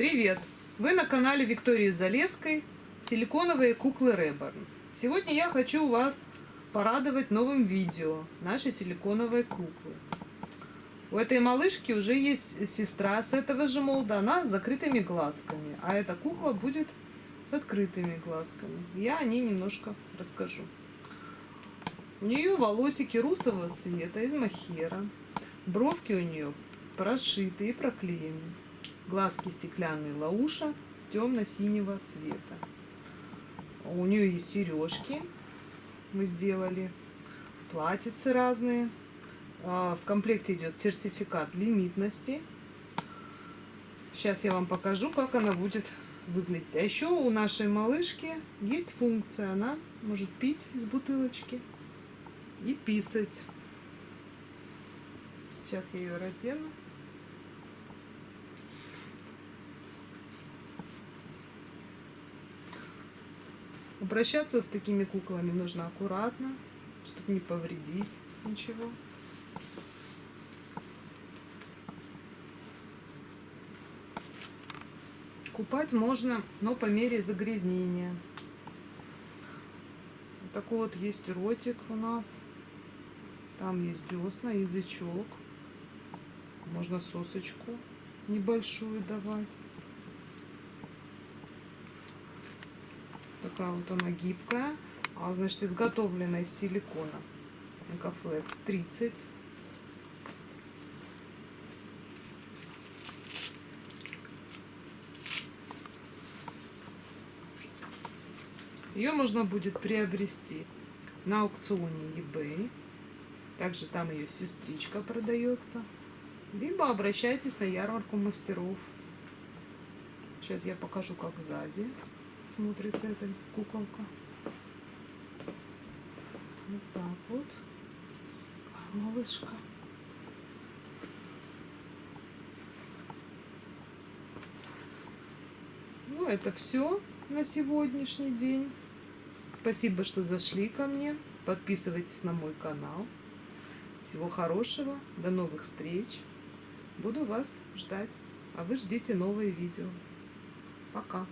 Привет! Вы на канале Виктории Залеской силиконовые куклы Реборн. Сегодня я хочу вас порадовать новым видео нашей силиконовой куклы. У этой малышки уже есть сестра с этого же молда, она с закрытыми глазками, а эта кукла будет с открытыми глазками. Я о ней немножко расскажу. У нее волосики русового цвета из махера, бровки у нее прошиты и проклеены. Глазки стеклянные лауша темно-синего цвета. У нее есть сережки. Мы сделали. Платьицы разные. А, в комплекте идет сертификат лимитности. Сейчас я вам покажу, как она будет выглядеть. А еще у нашей малышки есть функция. Она может пить из бутылочки и писать. Сейчас я ее раздену. Обращаться с такими куклами нужно аккуратно, чтобы не повредить ничего. Купать можно, но по мере загрязнения. Вот такой вот есть ротик у нас. Там есть десна, язычок. Можно сосочку небольшую давать. Такая вот она гибкая. А, значит, изготовлена из силикона. Экофлекс 30. Ее можно будет приобрести на аукционе eBay. Также там ее сестричка продается. Либо обращайтесь на ярмарку мастеров. Сейчас я покажу, как сзади смотрится эта куколка. Вот так вот. Малышка. Ну, это все на сегодняшний день. Спасибо, что зашли ко мне. Подписывайтесь на мой канал. Всего хорошего. До новых встреч. Буду вас ждать. А вы ждите новые видео. Пока.